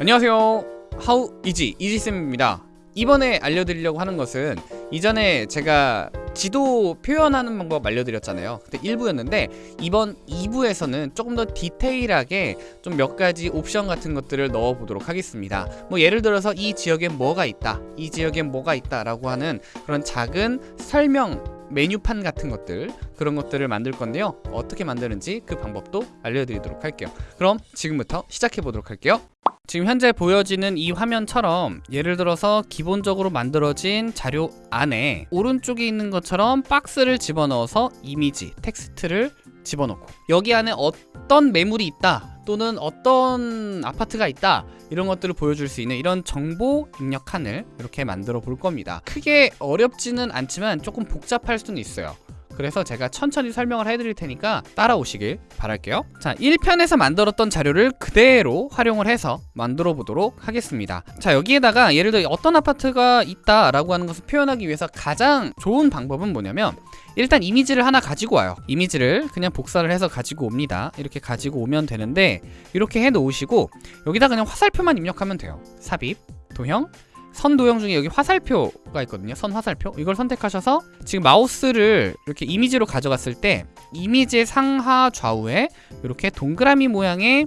안녕하세요. 하우 이지 이지쌤입니다. 이번에 알려드리려고 하는 것은 이전에 제가 지도 표현하는 방법 알려드렸잖아요. 그때 1부였는데 이번 2부에서는 조금 더 디테일하게 좀 몇 가지 옵션 같은 것들을 넣어 보도록 하겠습니다. 뭐 예를 들어서 이 지역엔 뭐가 있다 이 지역엔 뭐가 있다 라고 하는 그런 작은 설명 메뉴판 같은 것들 그런 것들을 만들 건데요. 어떻게 만드는지 그 방법도 알려드리도록 할게요. 그럼 지금부터 시작해 보도록 할게요 지금 현재 보여지는 이 화면처럼 예를 들어서 기본적으로 만들어진 자료 안에 오른쪽에 있는 것처럼 박스를 집어넣어서 이미지, 텍스트를 집어넣고 여기 안에 어떤 매물이 있다 또는 어떤 아파트가 있다 이런 것들을 보여줄 수 있는 이런 정보 입력칸을 이렇게 만들어 볼 겁니다. 크게 어렵지는 않지만 조금 복잡할 수는 있어요 그래서 제가 천천히 설명을 해드릴 테니까 따라오시길 바랄게요. 자 1편에서 만들었던 자료를 그대로 활용을 해서 만들어 보도록 하겠습니다. 자 여기에다가 예를 들어 어떤 아파트가 있다 라고 하는 것을 표현하기 위해서 가장 좋은 방법은 뭐냐면 일단 이미지를 하나 가지고 와요. 이미지를 그냥 복사를 해서 가지고 옵니다. 이렇게 가지고 오면 되는데 이렇게 해 놓으시고 여기다 그냥 화살표만 입력하면 돼요. 삽입 도형 선 도형 중에 여기 화살표가 있거든요. 선 화살표. 이걸 선택하셔서 지금 마우스를 이렇게 이미지로 가져갔을 때 이미지의 상하 좌우에 이렇게 동그라미 모양의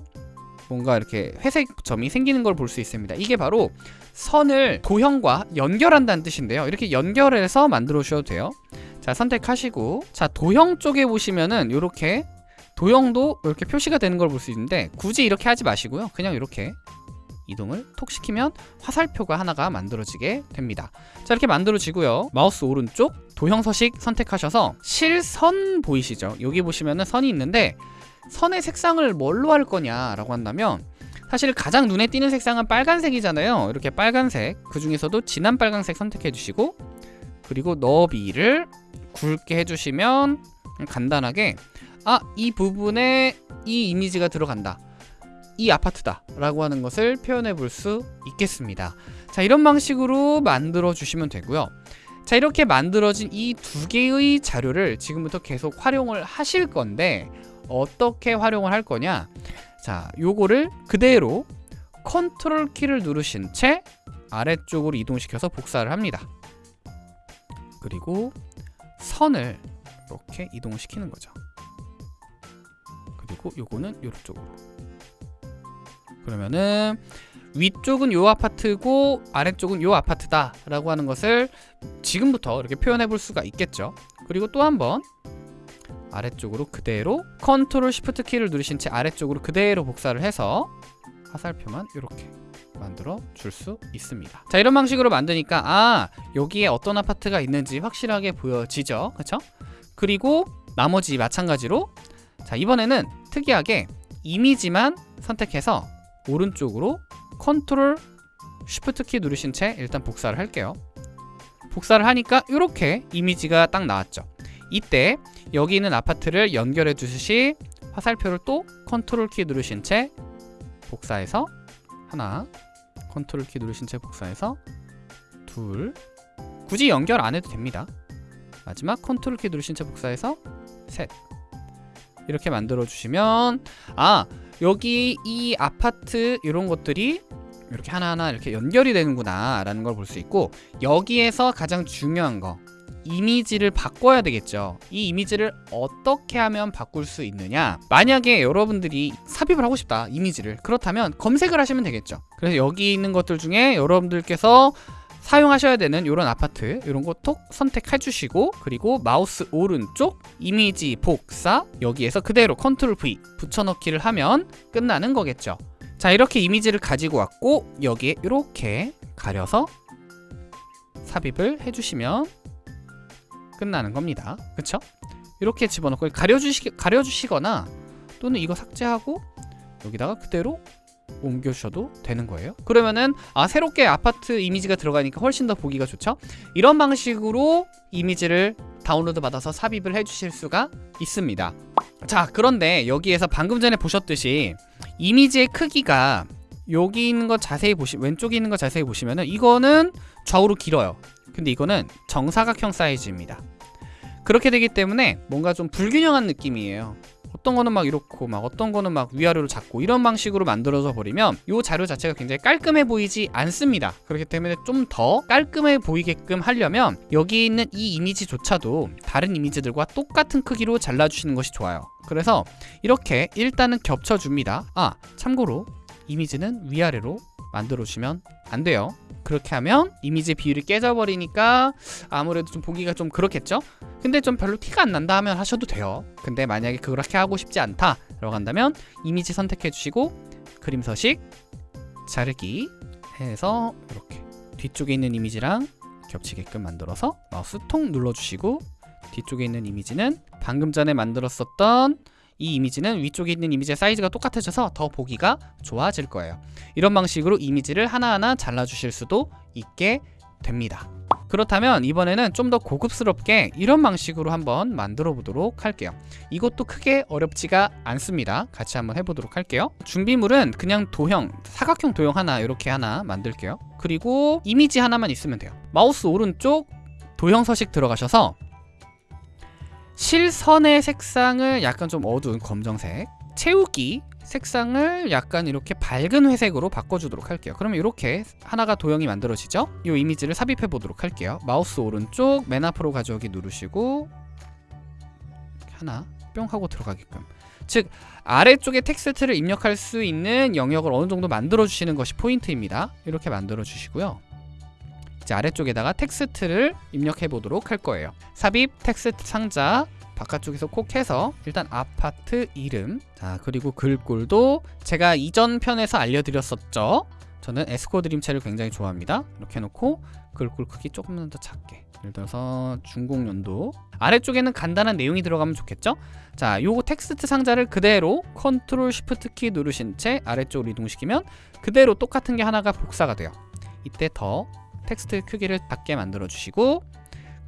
뭔가 이렇게 회색 점이 생기는 걸 볼 수 있습니다. 이게 바로 선을 도형과 연결한다는 뜻인데요. 이렇게 연결해서 만들어 주셔도 돼요. 자 선택하시고. 자 도형 쪽에 보시면은 이렇게 도형도 이렇게 표시가 되는 걸 볼 수 있는데 굳이 이렇게 하지 마시고요. 그냥 이렇게 이동을 톡 시키면 화살표가 하나가 만들어지게 됩니다. 자 이렇게 만들어지고요. 마우스 오른쪽 도형 서식 선택하셔서 실선 보이시죠? 여기 보시면은 선이 있는데 선의 색상을 뭘로 할 거냐 라고 한다면 사실 가장 눈에 띄는 색상은 빨간색이잖아요. 이렇게 빨간색 그 중에서도 진한 빨간색 선택해 주시고 그리고 너비를 굵게 해주시면 간단하게 아 이 부분에 이 이미지가 들어간다 이 아파트다 라고 하는 것을 표현해 볼 수 있겠습니다. 자 이런 방식으로 만들어 주시면 되고요. 자 이렇게 만들어진 이 두 개의 자료를 지금부터 계속 활용을 하실 건데 어떻게 활용을 할 거냐? 자 요거를 그대로 컨트롤 키를 누르신 채 아래쪽으로 이동시켜서 복사를 합니다. 그리고 선을 이렇게 이동시키는 거죠. 그리고 요거는 요쪽으로 그러면은 위쪽은 요 아파트고 아래쪽은 요 아파트다 라고 하는 것을 지금부터 이렇게 표현해 볼 수가 있겠죠. 그리고 또 한 번 아래쪽으로 그대로 컨트롤 시프트 키를 누르신 채 아래쪽으로 그대로 복사를 해서 화살표만 이렇게 만들어 줄 수 있습니다. 자 이런 방식으로 만드니까 아 여기에 어떤 아파트가 있는지 확실하게 보여지죠. 그쵸? 그리고 나머지 마찬가지로 자 이번에는 특이하게 이미지만 선택해서 오른쪽으로 컨트롤 쉬프트 키 누르신 채 일단 복사를 할게요. 복사를 하니까 이렇게 이미지가 딱 나왔죠. 이때 여기 있는 아파트를 연결해 주듯이 화살표를 또 컨트롤 키 누르신 채 복사해서 하나 컨트롤 키 누르신 채 복사해서 둘 굳이 연결 안 해도 됩니다. 마지막 컨트롤 키 누르신 채 복사해서 셋. 이렇게 만들어 주시면 아 여기 이 아파트 이런 것들이 이렇게 하나하나 이렇게 연결이 되는구나 라는 걸 볼 수 있고 여기에서 가장 중요한 거 이미지를 바꿔야 되겠죠. 이 이미지를 어떻게 하면 바꿀 수 있느냐? 만약에 여러분들이 삽입을 하고 싶다 이미지를. 그렇다면 검색을 하시면 되겠죠. 그래서 여기 있는 것들 중에 여러분들께서 사용하셔야 되는 이런 아파트 이런 거 톡 선택해 주시고 그리고 마우스 오른쪽 이미지 복사 여기에서 그대로 컨트롤 V 붙여넣기를 하면 끝나는 거겠죠 자 이렇게 이미지를 가지고 왔고 여기에 이렇게 가려서 삽입을 해주시면 끝나는 겁니다 그쵸? 이렇게 집어넣고 가려주시, 가려주시거나 또는 이거 삭제하고 여기다가 그대로 옮겨주셔도 되는 거예요? 그러면은 아 새롭게 아파트 이미지가 들어가니까 훨씬 더 보기가 좋죠? 이런 방식으로 이미지를 다운로드 받아서 삽입을 해주실 수가 있습니다. 자 그런데 여기에서 방금 전에 보셨듯이 이미지의 크기가 여기 있는 거 자세히 보시 왼쪽에 있는 거 자세히 보시면은 이거는 좌우로 길어요. 근데 이거는 정사각형 사이즈입니다. 그렇게 되기 때문에 뭔가 좀 불균형한 느낌이에요 어떤 거는 막 이렇고 막 어떤 거는 막 위아래로 작고 이런 방식으로 만들어져 버리면 이 자료 자체가 굉장히 깔끔해 보이지 않습니다. 그렇기 때문에 좀 더 깔끔해 보이게끔 하려면 여기 있는 이 이미지조차도 다른 이미지들과 똑같은 크기로 잘라주시는 것이 좋아요. 그래서 이렇게 일단은 겹쳐줍니다. 아 참고로 이미지는 위아래로 만들어주시면 안 돼요. 그렇게 하면 이미지 비율이 깨져버리니까 아무래도 좀 보기가 좀 그렇겠죠? 근데 좀 별로 티가 안 난다 하면 하셔도 돼요. 근데 만약에 그렇게 하고 싶지 않다 라고 한다면 이미지 선택해 주시고 그림 서식 자르기 해서 이렇게 뒤쪽에 있는 이미지랑 겹치게끔 만들어서 마우스 통 눌러주시고 뒤쪽에 있는 이미지는 방금 전에 만들었었던 이 이미지는 위쪽에 있는 이미지의 사이즈가 똑같아져서 더 보기가 좋아질 거예요. 이런 방식으로 이미지를 하나하나 잘라주실 수도 있게 됩니다. 그렇다면 이번에는 좀 더 고급스럽게 이런 방식으로 한번 만들어 보도록 할게요. 이것도 크게 어렵지가 않습니다. 같이 한번 해보도록 할게요. 준비물은 그냥 도형, 사각형 도형 하나 이렇게 하나 만들게요. 그리고 이미지 하나만 있으면 돼요. 마우스 오른쪽 도형 서식 들어가셔서 실선의 색상을 약간 좀 어두운 검정색 채우기 색상을 약간 이렇게 밝은 회색으로 바꿔주도록 할게요. 그러면 이렇게 하나가 도형이 만들어지죠? 이 이미지를 삽입해 보도록 할게요. 마우스 오른쪽 맨 앞으로 가져오기 누르시고 하나 뿅 하고 들어가게끔. 즉 아래쪽에 텍스트를 입력할 수 있는 영역을 어느 정도 만들어 주시는 것이 포인트입니다. 이렇게 만들어 주시고요 이제 아래쪽에다가 텍스트를 입력해 보도록 할 거예요. 삽입 텍스트 상자 바깥쪽에서 콕 해서 일단 아파트 이름 자 그리고 글꼴도 제가 이전 편에서 알려드렸었죠. 저는 에스코어 드림체를 굉장히 좋아합니다. 이렇게 해놓고 글꼴 크기 조금만 더 작게 예를 들어서 준공연도 아래쪽에는 간단한 내용이 들어가면 좋겠죠? 자 요거 텍스트 상자를 그대로 컨트롤 쉬프트 키 누르신 채 아래쪽으로 이동시키면 그대로 똑같은 게 하나가 복사가 돼요. 이때 더 텍스트 크기를 작게 만들어 주시고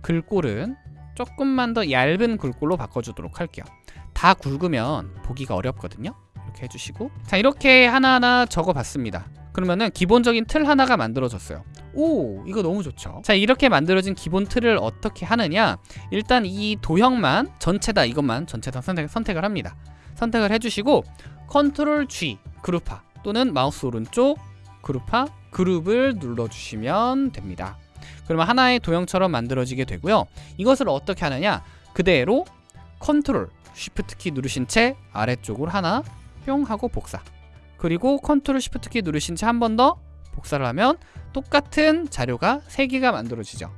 글꼴은 조금만 더 얇은 글꼴로 바꿔주도록 할게요. 다 굵으면 보기가 어렵거든요. 이렇게 해주시고. 자 이렇게 하나하나 적어봤습니다. 그러면은 기본적인 틀 하나가 만들어졌어요. 오 이거 너무 좋죠? 자 이렇게 만들어진 기본 틀을 어떻게 하느냐? 일단 이 도형만 전체다. 이것만 전체다 선택, 선택을 합니다. 선택을 해주시고 컨트롤 G 그룹화 또는 마우스 오른쪽 그룹화 그룹을 눌러주시면 됩니다. 그러면 하나의 도형처럼 만들어지게 되고요. 이것을 어떻게 하느냐? 그대로 컨트롤 쉬프트 키 누르신 채 아래쪽으로 하나 뿅 하고 복사. 그리고 컨트롤 쉬프트 키 누르신 채 한 번 더 복사를 하면 똑같은 자료가 3개가 만들어지죠.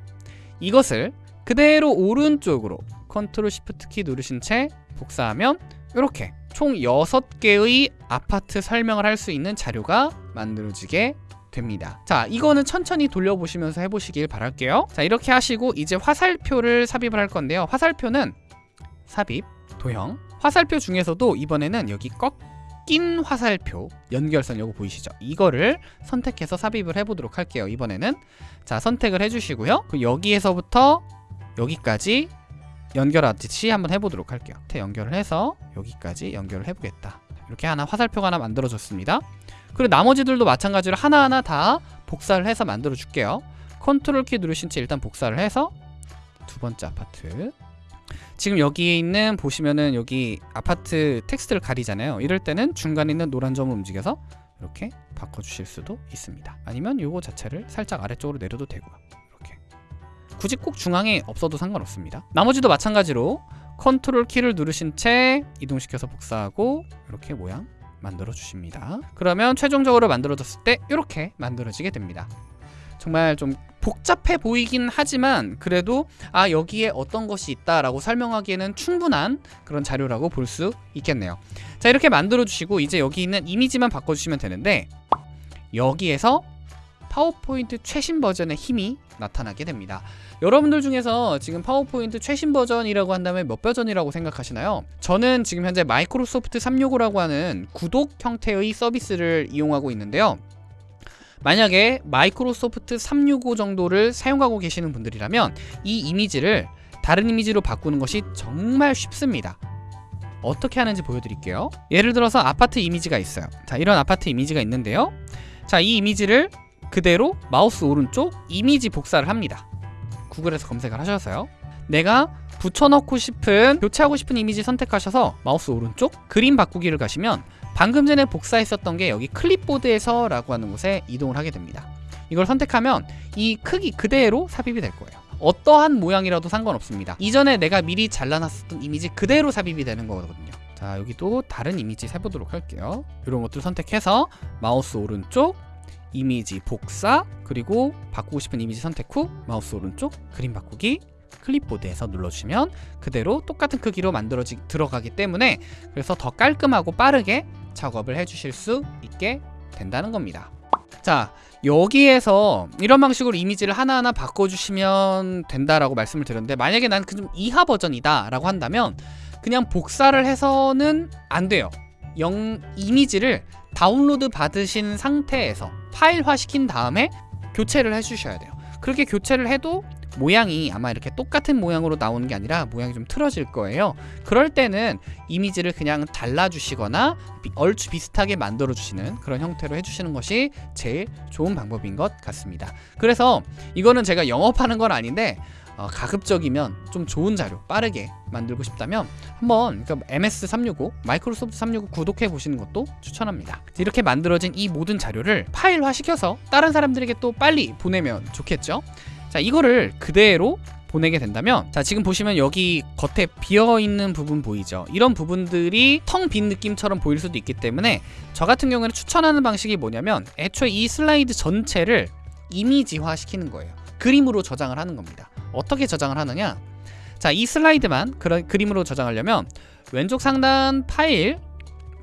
이것을 그대로 오른쪽으로 컨트롤 쉬프트 키 누르신 채 복사하면 이렇게 총 6개의 아파트 설명을 할 수 있는 자료가 만들어지게 됩니다. 자 이거는 천천히 돌려보시면서 해보시길 바랄게요. 자 이렇게 하시고 이제 화살표를 삽입을 할 건데요. 화살표는 삽입, 도형. 화살표 중에서도 이번에는 여기 꺾인 화살표 연결선 요거 보이시죠? 이거를 선택해서 삽입을 해보도록 할게요 이번에는. 자 선택을 해주시고요. 그 여기에서부터 여기까지 연결하듯이 한번 해보도록 할게요. 연결을 해서 여기까지 연결을 해보겠다. 이렇게 하나 화살표가 하나 만들어졌습니다 그리고 나머지들도 마찬가지로 하나하나 다 복사를 해서 만들어 줄게요. 컨트롤 키 누르신 채 일단 복사를 해서 두 번째 아파트. 지금 여기에 있는 보시면은 여기 아파트 텍스트를 가리잖아요. 이럴 때는 중간에 있는 노란 점을 움직여서 이렇게 바꿔주실 수도 있습니다. 아니면 요거 자체를 살짝 아래쪽으로 내려도 되고요. 이렇게. 굳이 꼭 중앙에 없어도 상관없습니다. 나머지도 마찬가지로 컨트롤 키를 누르신 채 이동시켜서 복사하고 이렇게 모양 만들어 주십니다. 그러면 최종적으로 만들어졌을 때 이렇게 만들어지게 됩니다. 정말 좀 복잡해 보이긴 하지만 그래도 아 여기에 어떤 것이 있다라고 설명하기에는 충분한 그런 자료라고 볼 수 있겠네요. 자 이렇게 만들어 주시고 이제 여기 있는 이미지만 바꿔주시면 되는데 여기에서 파워포인트 최신 버전의 힘이 나타나게 됩니다. 여러분들 중에서 지금 파워포인트 최신 버전이라고 한다면 몇 버전이라고 생각하시나요? 저는 지금 현재 마이크로소프트 365라고 하는 구독 형태의 서비스를 이용하고 있는데요. 만약에 마이크로소프트 365 정도를 사용하고 계시는 분들이라면 이 이미지를 다른 이미지로 바꾸는 것이 정말 쉽습니다. 어떻게 하는지 보여드릴게요. 예를 들어서 아파트 이미지가 있어요. 자 이런 아파트 이미지가 있는데요. 자 이 이미지를 그대로 마우스 오른쪽 이미지 복사를 합니다. 구글에서 검색을 하셔서요. 내가 붙여넣고 싶은 교체하고 싶은 이미지 선택하셔서 마우스 오른쪽 그림 바꾸기를 가시면 방금 전에 복사했었던 게 여기 클립보드에서 라고 하는 곳에 이동을 하게 됩니다. 이걸 선택하면 이 크기 그대로 삽입이 될 거예요. 어떠한 모양이라도 상관없습니다. 이전에 내가 미리 잘라놨었던 이미지 그대로 삽입이 되는 거거든요. 자 여기도 다른 이미지 해보도록 할게요. 이런 것들 선택해서 마우스 오른쪽 이미지 복사 그리고 바꾸고 싶은 이미지 선택 후 마우스 오른쪽 그림 바꾸기 클립보드에서 눌러주시면 그대로 똑같은 크기로 만들어지 들어가기 때문에 그래서 더 깔끔하고 빠르게 작업을 해주실 수 있게 된다는 겁니다. 자 여기에서 이런 방식으로 이미지를 하나하나 바꿔주시면 된다라고 말씀을 드렸는데 만약에 난 그 좀 이하 버전이다 라고 한다면 그냥 복사를 해서는 안 돼요. 영 이미지를 다운로드 받으신 상태에서 파일화 시킨 다음에 교체를 해주셔야 돼요. 그렇게 교체를 해도 모양이 아마 이렇게 똑같은 모양으로 나오는 게 아니라 모양이 좀 틀어질 거예요. 그럴 때는 이미지를 그냥 잘라주시거나 비- 얼추 비슷하게 만들어 주시는 그런 형태로 해주시는 것이 제일 좋은 방법인 것 같습니다. 그래서 이거는 제가 영업하는 건 아닌데 어, 가급적이면 좀 좋은 자료 빠르게 만들고 싶다면 한번 그러니까 MS365 마이크로소프트 365 구독해 보시는 것도 추천합니다. 이렇게 만들어진 이 모든 자료를 파일화 시켜서 다른 사람들에게 또 빨리 보내면 좋겠죠. 자 이거를 그대로 보내게 된다면 자 지금 보시면 여기 겉에 비어 있는 부분 보이죠 이런 부분들이 텅 빈 느낌처럼 보일 수도 있기 때문에 저 같은 경우에는 추천하는 방식이 뭐냐면 애초에 이 슬라이드 전체를 이미지화 시키는 거예요 그림으로 저장을 하는 겁니다 어떻게 저장을 하느냐 자 이 슬라이드만 그런 그림으로 저장하려면 왼쪽 상단 파일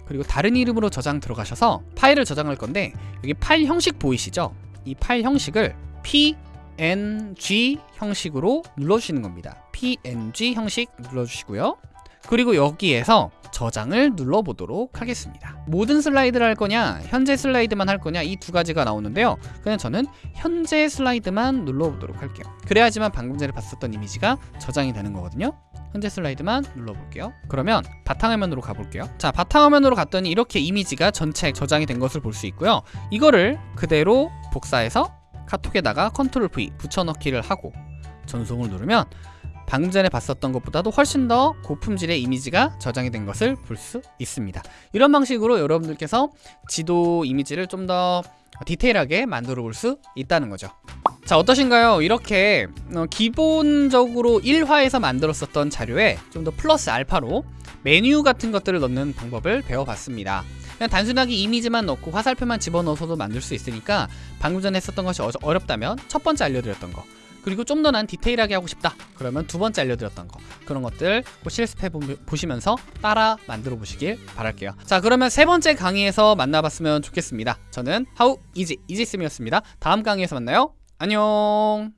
그리고 다른 이름으로 저장 들어가셔서 파일을 저장할 건데 여기 파일 형식 보이시죠 이 파일 형식을 PNG 형식으로 눌러주시는 겁니다. PNG 형식 눌러주시고요. 그리고 여기에서 저장을 눌러보도록 하겠습니다. 모든 슬라이드를 할 거냐, 현재 슬라이드만 할 거냐 이 두 가지가 나오는데요. 그냥 저는 현재 슬라이드만 눌러보도록 할게요. 그래야지만 방금 전에 봤었던 이미지가 저장이 되는 거거든요. 현재 슬라이드만 눌러볼게요. 그러면 바탕화면으로 가볼게요. 자, 바탕화면으로 갔더니 이렇게 이미지가 전체 저장이 된 것을 볼 수 있고요. 이거를 그대로 복사해서 카톡에다가 컨트롤 V 붙여넣기를 하고 전송을 누르면 방금 전에 봤었던 것보다도 훨씬 더 고품질의 이미지가 저장이 된 것을 볼 수 있습니다. 이런 방식으로 여러분들께서 지도 이미지를 좀 더 디테일하게 만들어 볼 수 있다는 거죠. 자 어떠신가요? 이렇게 어, 기본적으로 1화에서 만들었었던 자료에 좀 더 플러스 알파로 메뉴 같은 것들을 넣는 방법을 배워봤습니다. 그냥 단순하게 이미지만 넣고 화살표만 집어넣어서도 만들 수 있으니까 방금 전에 했었던 것이 어- 어렵다면 첫 번째 알려드렸던 거 그리고 좀 더 난 디테일하게 하고 싶다. 그러면 두 번째 알려드렸던 거. 그런 것들 꼭 실습해 보- 보시면서 따라 만들어 보시길 바랄게요. 자 그러면 세 번째 강의에서 만나봤으면 좋겠습니다. 저는 하우 이지 이지쌤이었습니다. 다음 강의에서 만나요. 안녕